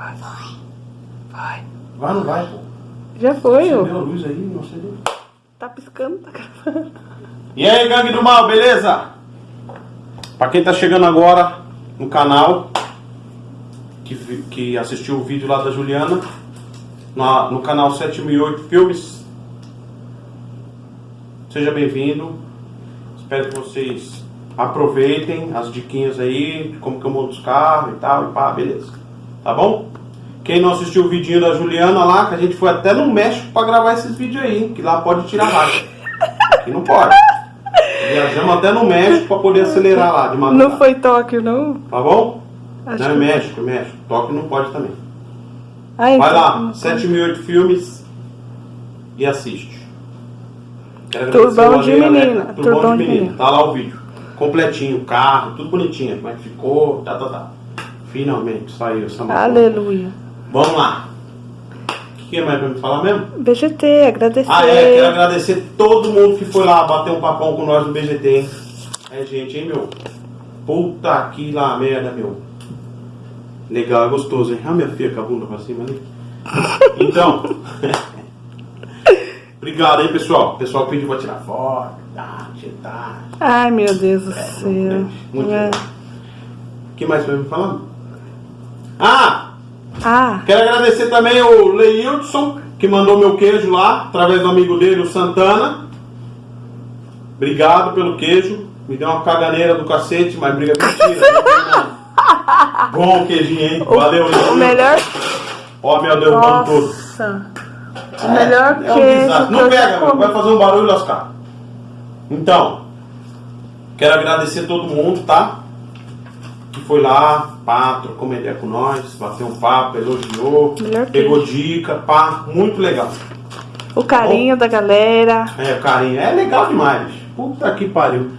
Vai. Vai. Vai, não vai, pô. Já foi, ó. Acendeu a luz aí, não acendeu. Tá piscando, tá gravando. E aí, gangue do mal, beleza? Pra quem tá chegando agora no canal, que, que assistiu o vídeo lá da Juliana, na- no canal 7008 Filmes, seja bem-vindo. Espero que vocês aproveitem as diquinhas aí, de como que eu monto os carros e tal, e pá, beleza. Tá bom? Quem não assistiu o vidinho da Juliana lá, que a gente foi até no México pra gravar esses vídeos aí, hein, que lá pode tirar racha. Aqui não pode. Viajamos até no México pra poder acelerar lá de madrugada. Não foi Tóquio, não? Tá bom? Acho não, é México, é México. Tóquio não pode também. Ah, então, Vai lá, não 7008 filmes e assiste. Quero Turbão de a menina, turbão de menina. Tá lá o vídeo. Completinho, carro, tudo bonitinho. Como é que ficou, tá, tá, tá. Finalmente saiu essa matéria. Aleluia. Vamos lá. O que mais pra me falar mesmo? BGT, agradecer. Ah, é, quero agradecer todo mundo que foi lá bater um papão com nós no BGT, hein? É gente, hein, meu? Puta que lá merda, meu. Legal, é gostoso, hein? Ah, minha filha com a bunda pra cima ali. Então, obrigado, hein, pessoal. O pessoal pediu pra tirar foto, tá, tá. Ai, meu Deus do É, céu. muito É. O que mais foi me falando? Ah! Ah, Quero agradecer também o Leildson, que mandou meu queijo lá, através do amigo dele, o Santana. Obrigado pelo queijo. Me deu uma caganeira do cacete, mas briga mentira. nada. Bom queijinho, hein? Valeu, o Leildson. melhor. Ó, meu Deus, o mundo todo. Nossa. O melhor É um queijo que Não pega, meu, comi. vai fazer um barulho lascar. Então, quero agradecer todo mundo, tá? Que foi lá, pá, trocou uma ideia com nós, bateu um papo, elogiou, pegou dica, pá, muito legal. O carinho da galera. É, o carinho, é legal demais. Puta que pariu.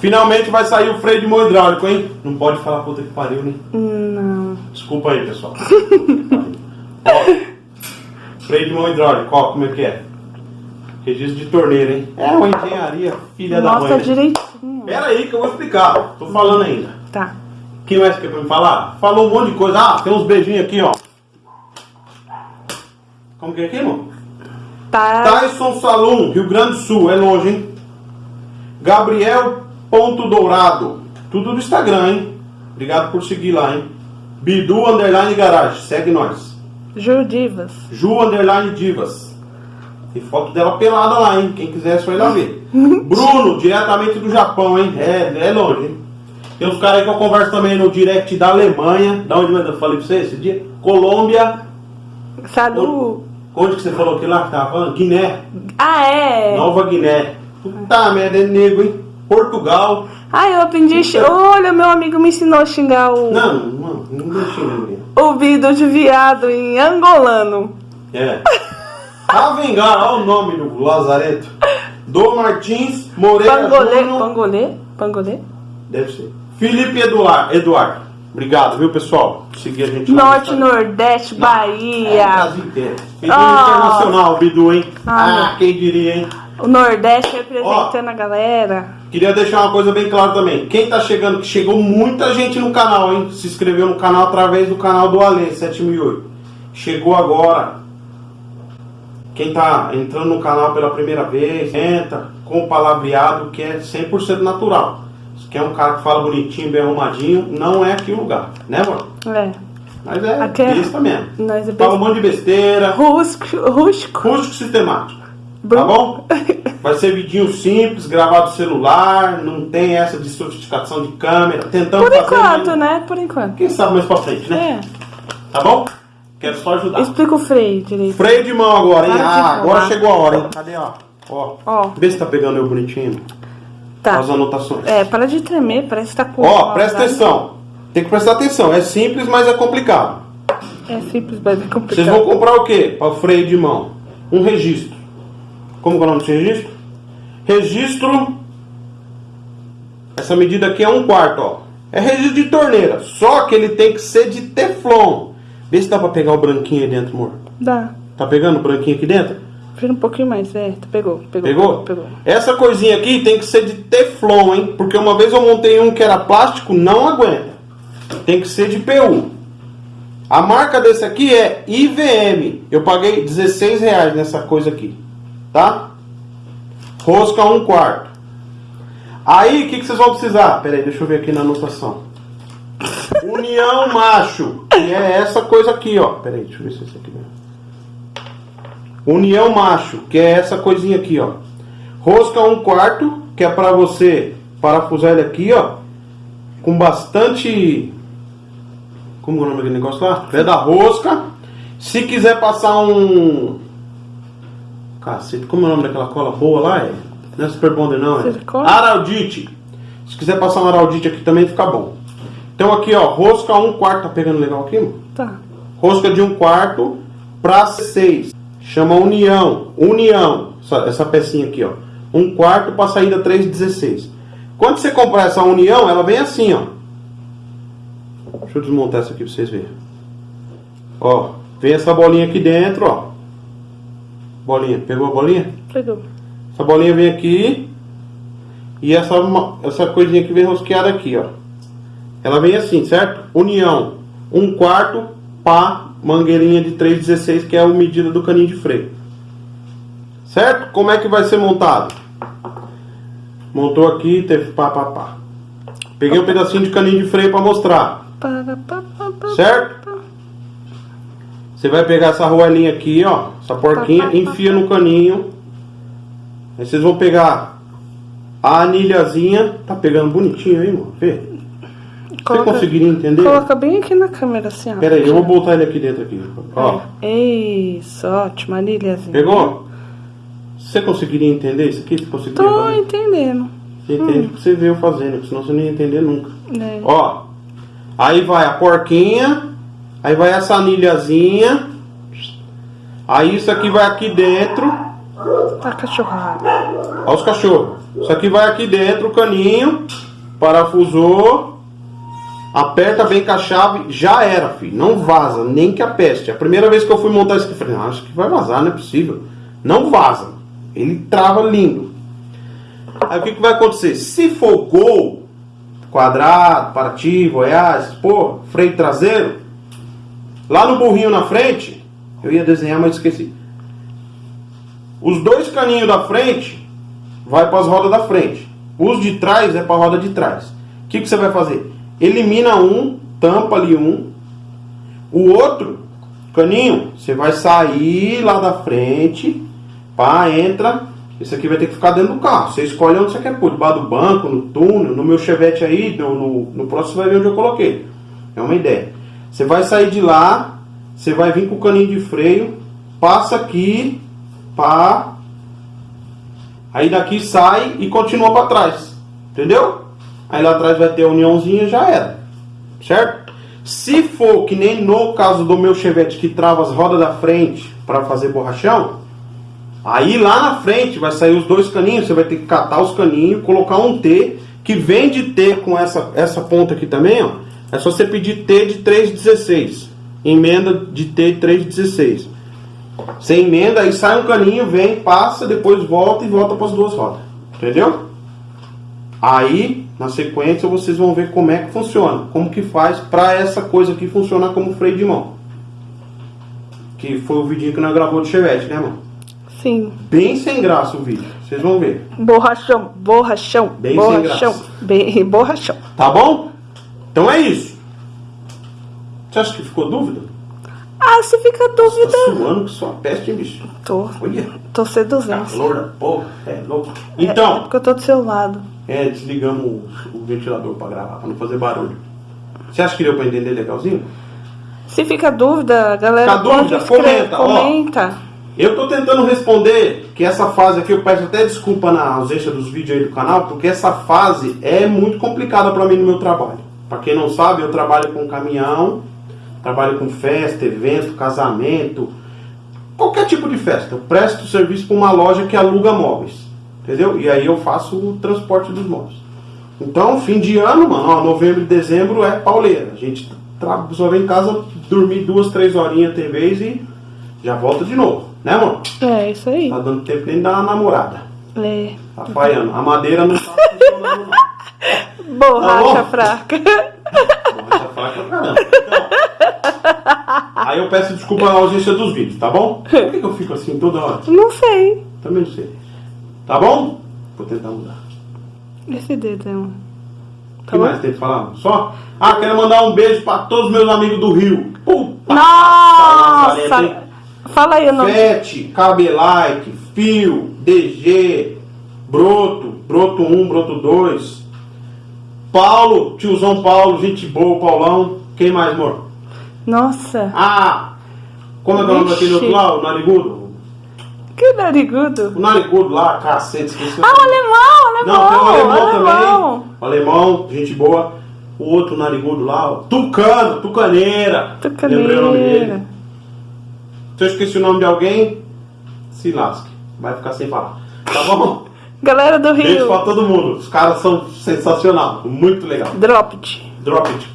Finalmente vai sair o freio de mão hidráulico, hein? Não pode falar puta que pariu, né? Não. Desculpa aí, pessoal. ó, freio de mão hidráulico, ó, como é que é? Registro de torneira, hein? É uma engenharia, filha da mãe. Mostra né? direitinho. Pera aí que eu vou explicar. Tô falando ainda. Tá. Quem mais quer pra me falar? Falou um monte de coisa. Ah, tem uns beijinhos aqui, ó. Como que é aqui, irmão? Tá. Tyson Salum, Rio Grande do Sul. É longe, hein? Gabriel Ponto Dourado. Tudo do Instagram, hein? Obrigado por seguir lá, hein? Bidu Underline Garage. Segue nós. Judivas. Ju Underline Divas. Tem foto dela pelada lá, hein? Quem quiser é só ir lá ver. Bruno, diretamente do Japão, hein? É, é longe, hein? Tem uns caras aí que eu converso também no direct da Alemanha. Da onde eu falei pra você esse dia? Colômbia. Salu. Onde que você falou que lá que tava falando? Guiné. Ah, é. Nova Guiné. Puta merda, é nego, hein? Portugal. Ah, eu aprendi. a xing- Olha, meu amigo me ensinou a xingar o. Não, não, não deixa ninguém. O vidro de viado em angolano. É. Avengar, olha o nome do Lazareto. Do Martins Moreira Pangolê. Júnior. Pangolê? Pangolê? Deve ser. Felipe Eduardo. Eduardo. Obrigado, viu, pessoal? Seguir a gente Norte. Nordeste, É, Bahia. Brasil inteiro. Ah. internacional, Bidu, hein? Ah, Ah, quem diria, hein? O Nordeste representando a galera. Queria deixar uma coisa bem clara também. Quem tá chegando, que chegou muita gente no canal, hein? Se inscreveu no canal através do canal do Ale 7008. Chegou agora. Quem tá entrando no canal pela primeira vez, entra com o palavreado que é 100% natural. Quer um cara que fala bonitinho, bem arrumadinho, não é aqui o lugar, né, mano? É. Mas é Aqui é- besta mesmo. Nós é Fala um monte de besteira. Rústico. Rústico. Rústico sistemático. Bru- Tá bom? Vai ser vidinho simples, gravado celular, não tem essa de sofisticação de câmera, tentando Por enquanto, né? Por enquanto. Quem sabe mais pra frente, né? É. Tá bom? Quero só ajudar. Explica o freio direito. Freio de mão agora, hein? Para Ah, agora falar. chegou a hora, hein? Cadê, ó? Ó. Ó. Vê se tá pegando eu bonitinho. Tá. As anotações. É, para de tremer, parece que tá com. Ó, presta atenção. Tem que prestar atenção. É simples, mas é complicado. É simples, mas é Vocês complicado. vão comprar o quê? Para o freio de mão? Um registro. Como que é o nome desse registro? Registro. Essa medida aqui é um quarto, ó. É registro de torneira. Só que ele tem que ser de teflon. Vê se dá pra pegar o branquinho aí dentro, amor. Dá. Tá pegando o branquinho aqui dentro? Vira um pouquinho mais, é. Pegou, pegou. Pegou? Pegou. Essa coisinha aqui tem que ser de teflon, hein? Porque uma vez eu montei um que era plástico, não aguenta. Tem que ser de PU. A marca desse aqui é IVM. Eu paguei 16 reais nessa coisa aqui. Tá? Rosca 1 quarto. Aí, o que, que vocês vão precisar? Pera aí, deixa eu ver aqui na anotação. União macho. Que é essa coisa aqui, ó. Pera aí, deixa eu ver se é isso aqui mesmo. União macho. Que é essa coisinha aqui, ó. Rosca 1 quarto. Que é pra você parafusar ele aqui, ó. Com bastante como é o nome daquele negócio lá? Pé da rosca. Se quiser passar um. Cacete, como é o nome daquela cola boa lá? É? Não é Super Bonder, não, é? Araldite. Se quiser passar um Araldite aqui também fica bom. Então aqui, ó, rosca 1 um quarto. Tá pegando legal aqui, mano? Tá. Rosca de 1 um quarto pra 6. Chama união. União. Essa, essa pecinha aqui, ó. 1 um quarto pra saída 3,16. Quando você comprar essa união, ela vem assim, ó. Deixa eu desmontar isso aqui pra vocês verem. Ó, vem essa bolinha aqui dentro, ó. Bolinha, pegou a bolinha? Pegou. Essa bolinha vem aqui. E essa, essa coisinha que vem rosqueada aqui, ó. Ela vem assim, certo? União. Um quarto pá, mangueirinha de 3,16, que é a medida do caninho de freio. Certo? Como é que vai ser montado? Montou aqui, teve pá, pá, pá. Peguei um pedacinho de caninho de freio para mostrar. Certo? Você vai pegar essa roelinha aqui, ó. Essa porquinha, enfia no caninho. Aí vocês vão pegar a anilhazinha. Tá pegando bonitinho aí, mano. Vê. Coloca, Você conseguiria entender? Coloca bem aqui na câmera, assim, ó. Pera aí, eu vou botar ele aqui dentro aqui. Ó. É. Isso, ótimo, anilhazinha. Pegou? Você conseguiria entender isso aqui? Você conseguiria Tô fazer? entendendo. Você entende hum. porque você veio fazendo, senão você não ia entender nunca. É. Ó, Aí vai a porquinha. Aí vai essa anilhazinha. Aí isso aqui vai aqui dentro. Tá cachorrada. Olha os cachorros. Isso aqui vai aqui dentro, o caninho. Parafusou. Aperta bem com a chave. Já era, filho. Não vaza, nem que a peste. A primeira vez que eu fui montar isso aqui, eu falei, ah, acho que vai vazar, não é possível. Não vaza. Ele trava lindo. Aí o que, que vai acontecer? Se for gol, quadrado, Paraty, Goiás, pô, freio traseiro. Lá no burrinho na frente, eu ia desenhar, mas esqueci. Os dois caninhos da frente vai para as rodas da frente. Os de trás é para a roda de trás. O que, que você vai fazer? Elimina um, tampa ali um. O outro caninho, você vai sair lá da frente, pá, entra esse aqui vai ter que ficar dentro do carro. Você escolhe onde você quer pôr, debaixo do banco, no túnel, no meu chevette aí, no, no, no próximo você vai ver onde eu coloquei. É uma ideia. Você vai sair de lá, você vai vir com o caninho de freio, passa aqui, pá, aí daqui sai e continua para trás. Entendeu? Aí lá atrás vai ter a uniãozinha já era. Certo? Se for que nem no caso do meu chevette que trava as rodas da frente para fazer borrachão, Aí lá na frente vai sair os dois caninhos, você vai ter que catar os caninhos, colocar um T, que vem de T com essa, essa ponta aqui também, ó. É só você pedir T de 3,16. Emenda de T de 3,16. Você emenda, aí sai um caninho, vem, passa, depois volta e volta para as duas rodas. Entendeu? Aí, na sequência, vocês vão ver como é que funciona. Como que faz para essa coisa aqui funcionar como freio de mão. Que foi o vidinho que nós gravou de Chevette, né, mano? Sim. Bem sem graça o vídeo. Vocês vão ver. Borrachão, borrachão, Bem borrachão, sem graça. Bem, borrachão. Tá bom? Então é isso. Você acha que ficou dúvida? Ah, se fica dúvida. Você tá suando que sua peste, hein, bicho? Tô. Olha. Tô seduzindo. Calor da porra. É louco. É, Então. É porque eu tô do seu lado. É, desligamos o, ventilador pra gravar, pra não fazer barulho. Você acha que deu pra entender legalzinho? Se fica dúvida, galera. Fica dúvida? Comenta. comenta. Ó, eu tô tentando responder que essa fase aqui, eu peço até desculpa na ausência dos vídeos aí do canal, porque essa fase é muito complicada para mim no meu trabalho. Para quem não sabe, eu trabalho com caminhão, trabalho com festa, evento, casamento, qualquer tipo de festa. Eu presto serviço para uma loja que aluga móveis, entendeu? E aí eu faço o transporte dos móveis. Então, fim de ano, mano, ó, novembro e dezembro é pauleira. A gente só vem em casa dormir duas, três horinhas TV e já volta de novo. Né, amor? É, isso aí. Tá dando tempo nem uma namorada. É. Tá falhando. A madeira não tá funcionando, não. Borracha tá fraca. Borracha fraca, caramba. Então, Aí eu peço desculpa na ausência dos vídeos, tá bom? Por que eu fico assim toda hora? Não sei. Também não sei. Tá bom? Vou tentar mudar. Esse dedo é um. O Tá que bom? mais tem que falar? Só? Ah, quero mandar um beijo pra todos os meus amigos do Rio. Puta! Nossa! Fala aí o nome. Fete, Cabelike, Fio, DG, Broto, Broto 1, Broto 2. Paulo, tiozão Paulo, gente boa, Paulão. Quem mais, amor? Nossa, Ah, como é que é o nome daquele outro lá, o narigudo? Que narigudo. O narigudo lá, cacete, esqueci. o Ah, o nome. alemão, Não, tem o alemão, alemão alemão. também. O alemão, gente boa. O outro narigudo lá, ó. Tucano, Tucaneira. Lembrei o nome dele. Tucaneira. Se eu esqueci o nome de alguém, se lasque. Vai ficar sem falar. Tá bom? Galera do Beijo pra Rio. todo mundo. Os caras são sensacional. Muito legal. Drop it. Drop it.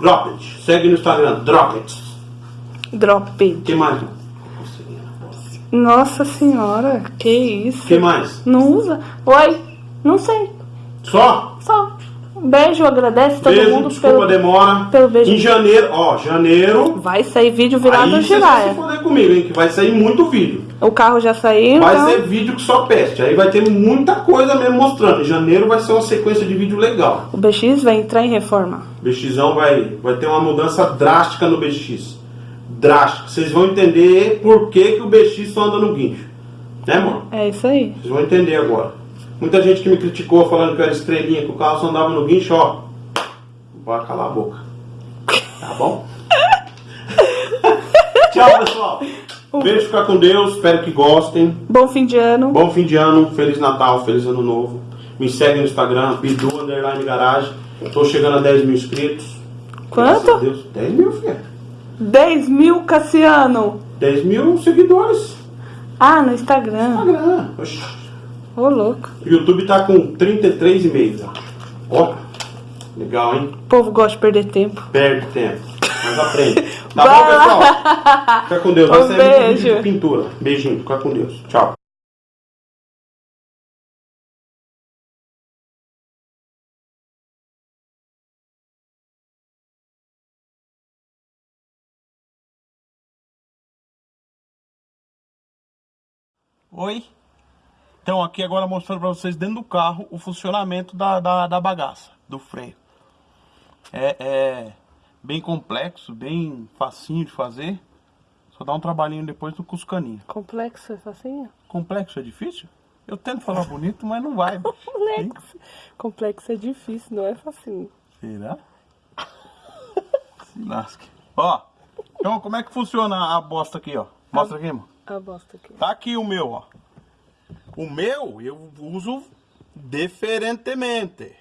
Drop it. Segue no Instagram. Drop it. Drop it. que mais? Nossa senhora, que isso. que mais? Não usa? Oi? Não sei. Só? Só. Beijo, agradece todo Beijo, mundo desculpa pelo. demora. pelo beijo. Em janeiro, ó, janeiro. Vai sair vídeo virado Aí vocês vão se giraia. foder comigo, hein? Que vai sair muito vídeo. O carro já saiu, Vai então. ser vídeo que só peste. Aí vai ter muita coisa mesmo mostrando. Em janeiro vai ser uma sequência de vídeo legal. O BX vai entrar em reforma. O BXão vai, vai ter uma mudança drástica no BX. Drástica. Vocês vão entender por que, que o BX só anda no guincho. Né, amor? É isso aí. Vocês vão entender agora. Muita gente que me criticou falando que eu era estrelinha, que o carro só andava no guincho, ó. Vai calar a boca. Tá bom? Tchau, pessoal. Beijo, ficar com Deus. Espero que gostem. Bom fim de ano. Bom fim de ano, Feliz Natal, Feliz Ano Novo. Me segue no Instagram, Bidu Underline Garage. Tô chegando a 10 mil inscritos. Quanto? Deus. 10 mil, filha. 10 mil, Cassiano. 10 mil seguidores. Ah, no Instagram. Instagram. Oxi. Ô, louco. O YouTube tá com 33,5. Ó. Ó. Legal, hein? O povo gosta de perder tempo. Perde tempo. Mas aprende. Tá bom, pessoal? Fica com Deus. Vai Um sair beijo. vídeo de pintura. Beijinho. Fica com Deus. Tchau. Oi. Então aqui agora mostrando para vocês dentro do carro o funcionamento da, da, da bagaça, do freio. É, é bem complexo, bem facinho de fazer. Só dá um trabalhinho depois do cuscaninho. Complexo, é facinho? Complexo é difícil? Eu tento falar bonito, mas não vai. Complexo. Complexo é difícil, não é facinho. Será? Se lasque. Ó, então como é que funciona a bosta aqui, ó? Mostra aqui, mano. A bosta aqui. Tá aqui o meu, ó. O meu eu uso diferentemente.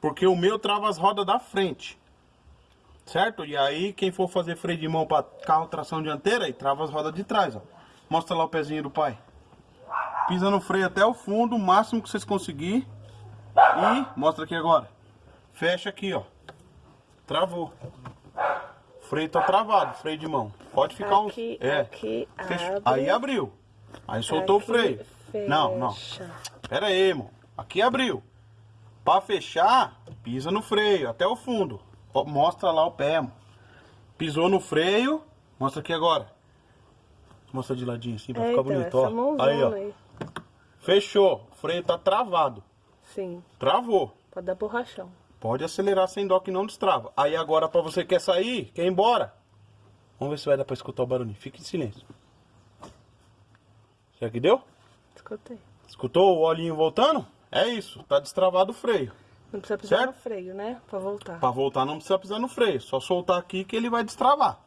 Porque o meu trava as rodas da frente. Certo? E aí quem for fazer freio de mão para carro tração dianteira, aí trava as rodas de trás, ó. Mostra lá o pezinho do pai. Pisa no freio até o fundo, o máximo que vocês conseguir. E mostra aqui agora. Fecha aqui, ó. Travou. Freio tá travado, freio de mão. Pode ficar uns. Aqui, É. aqui, abre. Aí abriu. Aí soltou o freio. Não, não. fecha. Pera aí, irmão. Aqui abriu. Pra fechar, pisa no freio até o fundo. Mostra lá o pé, irmão. Pisou no freio. Mostra aqui agora. Mostra de ladinho assim pra É, ficar então, bonito, ó. Aí, ó. aí. Fechou. O freio tá travado. Sim, Travou. pode dar borrachão. Pode acelerar sem dó que não destrava. Aí agora pra você quer sair, quer ir embora. Vamos ver se vai dar pra escutar o barulhinho. Fique em silêncio. Será que deu? Escutei. Escutou o olhinho voltando? É isso, tá destravado o freio. Não precisa pisar Certo? no freio, né? Pra voltar. Pra voltar não precisa pisar no freio, só soltar aqui que ele vai destravar.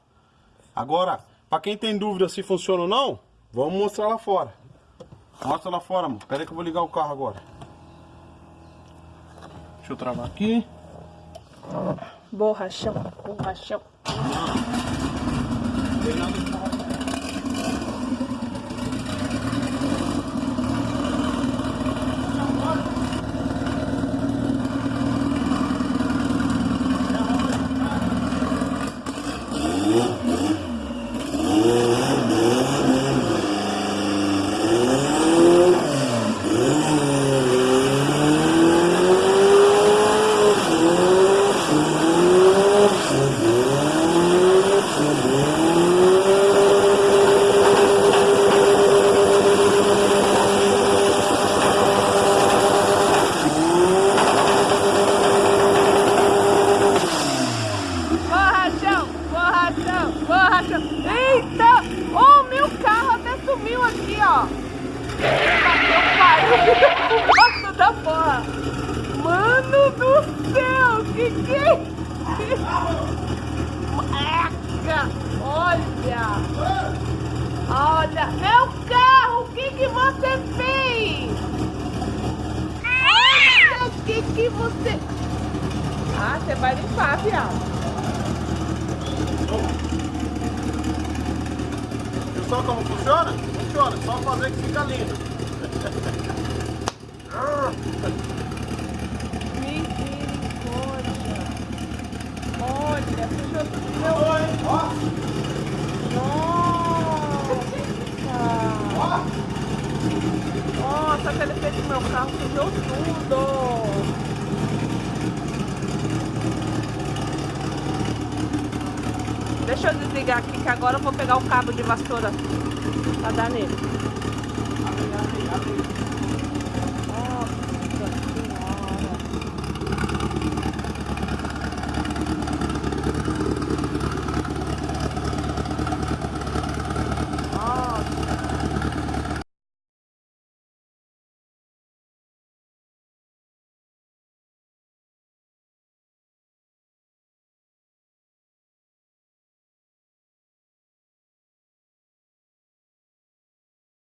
Agora, pra quem tem dúvida se funciona ou não, vamos mostrar lá fora. Mostra lá fora, amor. Pera aí que eu vou ligar o carro agora. Deixa eu travar aqui. Borrachão, borrachão. Tchau. borracha. Eita! Oh, meu carro até sumiu aqui, ó. Bateu o pariu. da porra. Mano do céu, que que... É Eca, olha. Olha, é meu carro, o que que você fez? Olha, o que que você... Ah, você vai limpar, viado. Só como funciona? Funciona, só fazer que fica lindo. Misericórdia. Olha, sujou tudo meu... Oi, ó, Nossa! Nossa, aquele fez do meu carro sujou tudo! Deixa eu desligar aqui que agora eu vou pegar o cabo de vassoura pra dar nele. Abre, abre, abre.